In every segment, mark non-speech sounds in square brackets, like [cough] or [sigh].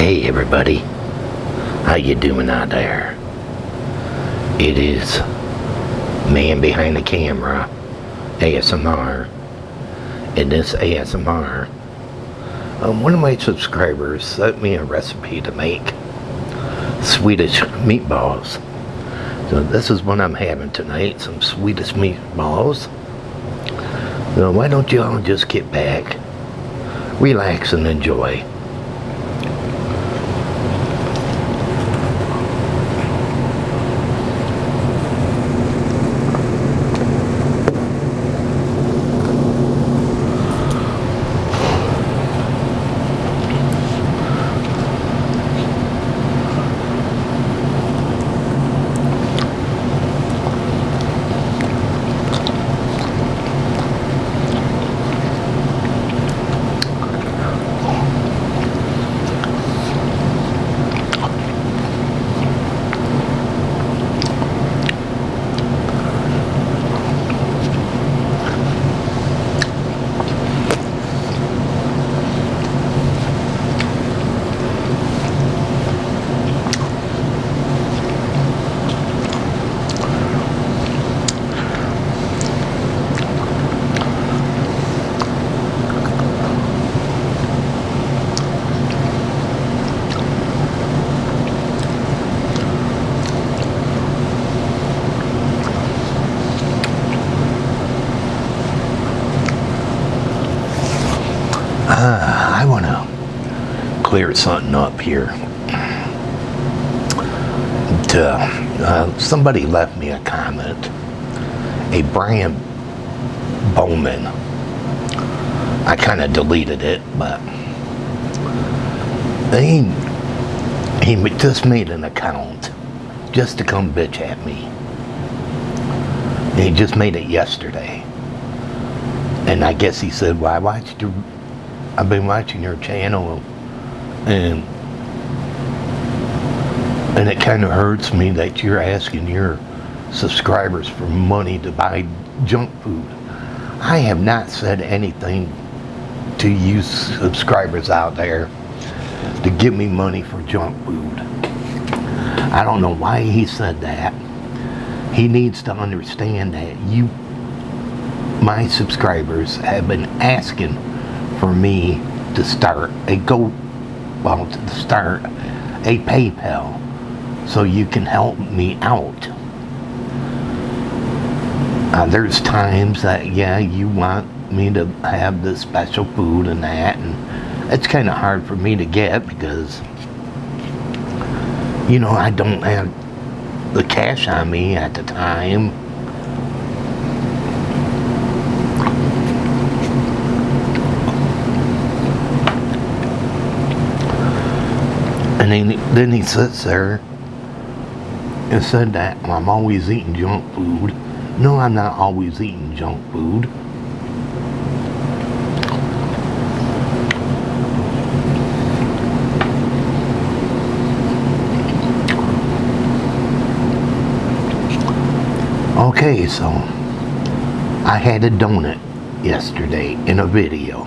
Hey everybody, how you doing out there? It is man behind the camera, ASMR. and this ASMR, um, one of my subscribers sent me a recipe to make Swedish meatballs. So this is what I'm having tonight, some Swedish meatballs. So why don't you all just get back, relax and enjoy. Uh, I want to clear something up here. To, uh, somebody left me a comment. A Brian Bowman. I kind of deleted it, but he, he just made an account just to come bitch at me. He just made it yesterday. And I guess he said, well, I watched your I've been watching your channel and and it kind of hurts me that you're asking your subscribers for money to buy junk food. I have not said anything to you subscribers out there to give me money for junk food. I don't know why he said that. He needs to understand that you, my subscribers, have been asking for me to start a go well to start a PayPal so you can help me out. Uh, there's times that yeah you want me to have the special food and that and it's kind of hard for me to get because you know I don't have the cash on me at the time And then, then he sits there and said that I'm always eating junk food. No, I'm not always eating junk food. Okay, so I had a donut yesterday in a video.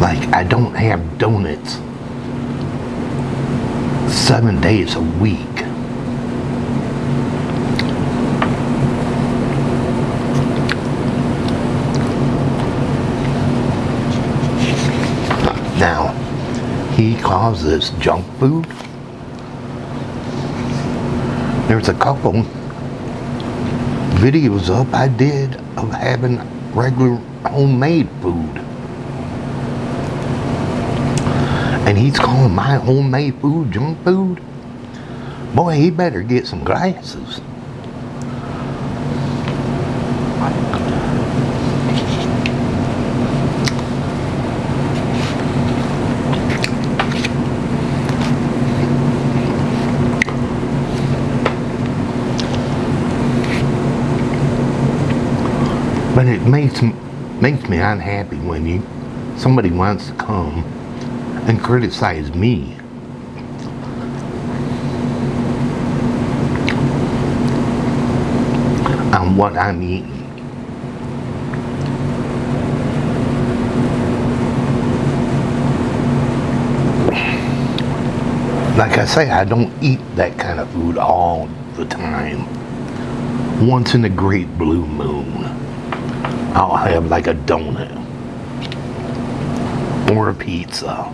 Like, I don't have donuts seven days a week. Now, he calls this junk food. There's a couple videos up I did of having regular homemade food. And he's calling my homemade food junk food, boy, he better get some glasses. But it makes makes me unhappy when you somebody wants to come and criticize me. on what I'm eating. Like I say, I don't eat that kind of food all the time. Once in a great blue moon, I'll have like a donut or a pizza.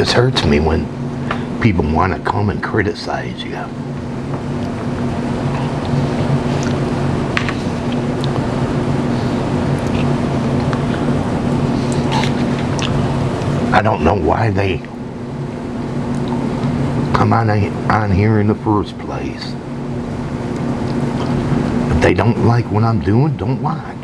Just hurts me when people want to come and criticize you. I don't know why they come on, on here in the first place. If they don't like what I'm doing, don't watch.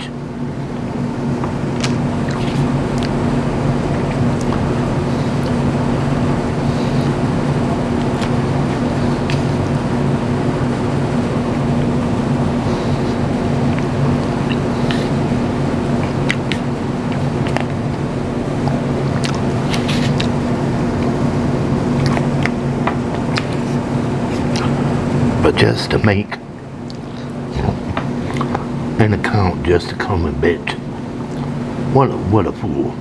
Just to make an account just to come and bitch. What a, what a fool.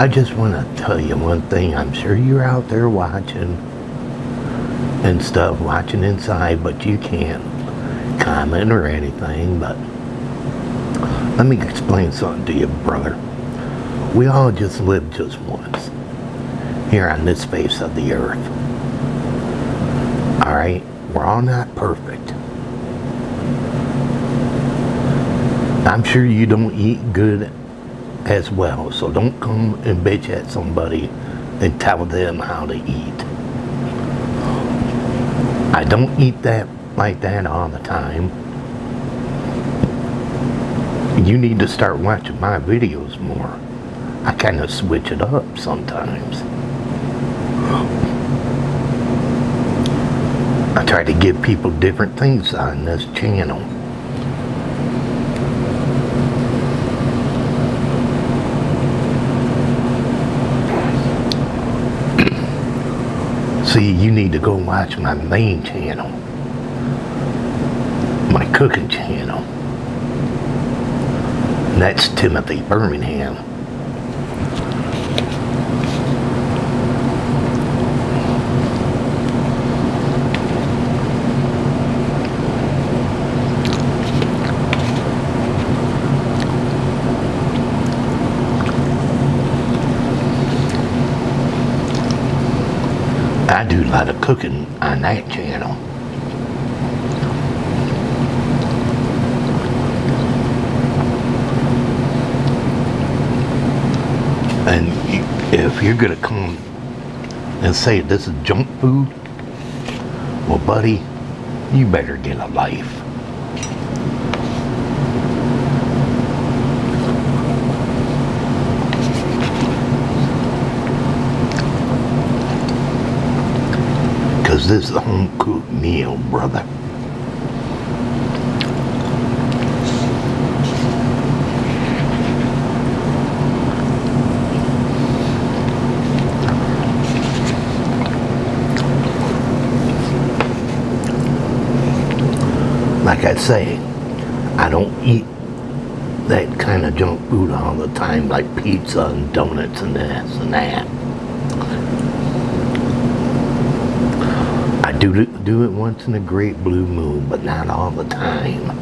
I just want to tell you one thing. I'm sure you're out there watching and stuff, watching inside, but you can't comment or anything. But let me explain something to you, brother. We all just live just once here on this face of the earth. All right? We're all not perfect. I'm sure you don't eat good as well, so don't come and bitch at somebody and tell them how to eat. I don't eat that like that all the time. You need to start watching my videos more. I kind of switch it up sometimes. I try to give people different things on this channel. See, you need to go watch my main channel, my cooking channel. And that's Timothy Birmingham. I do a lot of cooking on that channel. And if you're gonna come and say this is junk food, well, buddy, you better get a life. Because this is a home cooked meal, brother. Like I say, I don't eat that kind of junk food all the time, like pizza and donuts and this and that. I do it, do it once in a great blue moon, but not all the time.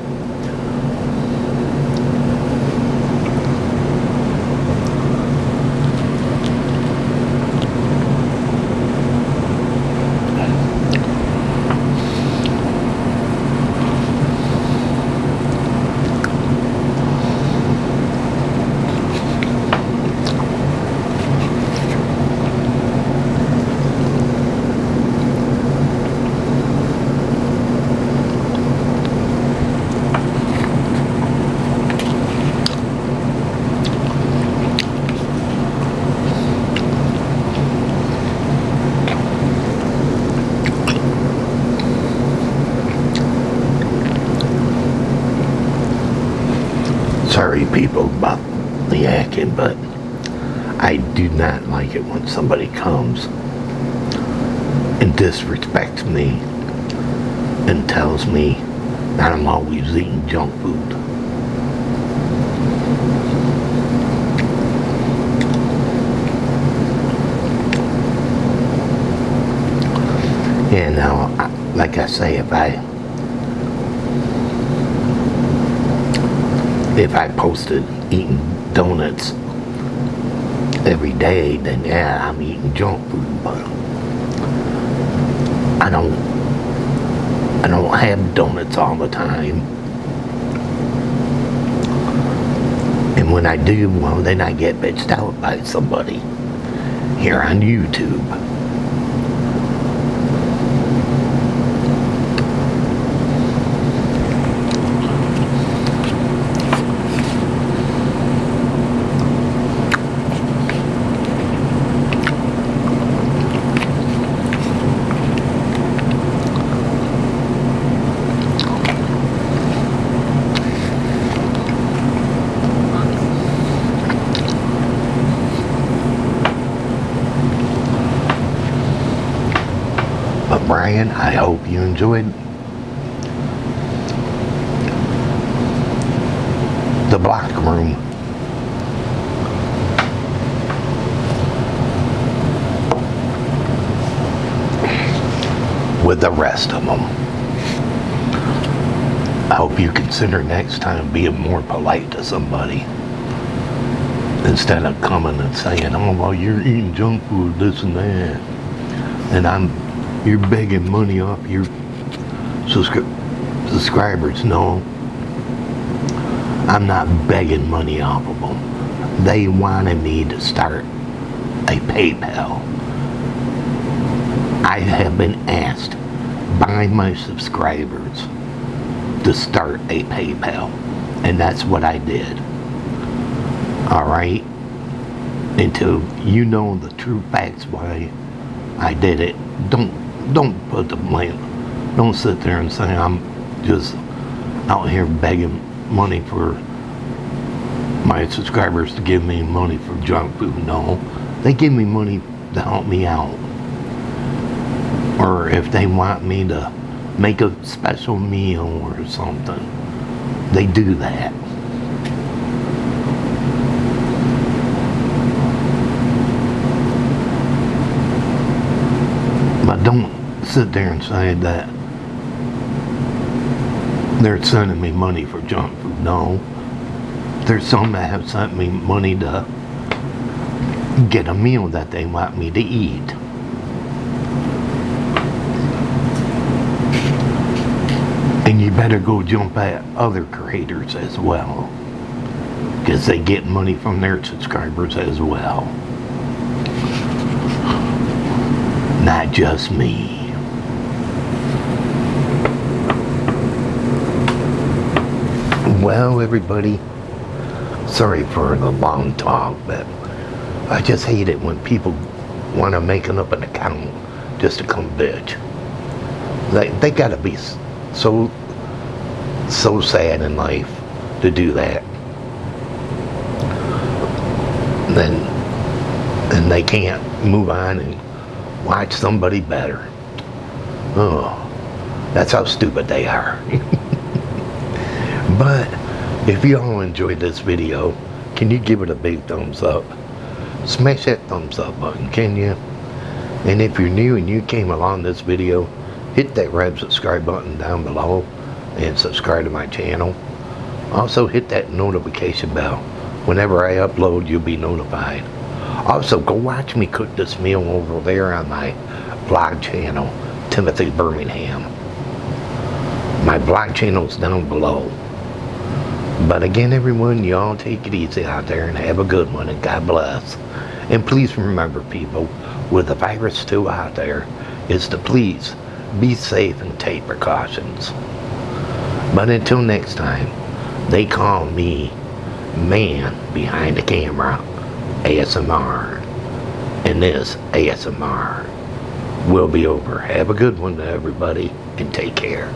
Sorry, people, about the acting, but I do not like it when somebody comes and disrespects me and tells me that I'm always eating junk food. And now, like I say, if I if I posted eating donuts every day, then yeah, I'm eating junk food, but I don't I don't have donuts all the time. And when I do, well, then I get bitched out by somebody here on YouTube. Brian, I hope you enjoyed the block room. With the rest of them. I hope you consider next time being more polite to somebody. Instead of coming and saying, oh, well, you're eating junk food, this and that. And I'm you're begging money off your subscri- subscribers. No, I'm not begging money off of them. They wanted me to start a PayPal. I have been asked by my subscribers to start a PayPal, and that's what I did. All right? Until you know the true facts why I did it, don't don't put the blame. Don't sit there and say I'm just out here begging money for my subscribers to give me money for junk food. No, they give me money to help me out. or if they want me to make a special meal or something, they do that. But don't sit there and say that they're sending me money for junk food. No. There's some that have sent me money to get a meal that they want me to eat. And you better go jump at other creators as well. Because they get money from their subscribers as well. Not just me. Well, everybody, sorry for the long talk, but I just hate it when people want to make up an account just to come bitch. They, they gotta be so, so sad in life to do that. Then, and they can't move on and watch somebody better. Oh, that's how stupid they are. [laughs] But if you all enjoyed this video, can you give it a big thumbs up? Smash that thumbs up button, can you? And if you're new and you came along this video, hit that red subscribe button down below and subscribe to my channel. Also hit that notification bell. Whenever I upload, you'll be notified. Also, go watch me cook this meal over there on my vlog channel, Timothy Birmingham. My vlog channel's down below. But again, everyone, y'all take it easy out there and have a good one, and God bless. And please remember, people, with the virus still out there, is to please be safe and take precautions. But until next time, they call me man behind the camera, ASMR. And this ASMR will be over. Have a good one, everybody, and take care.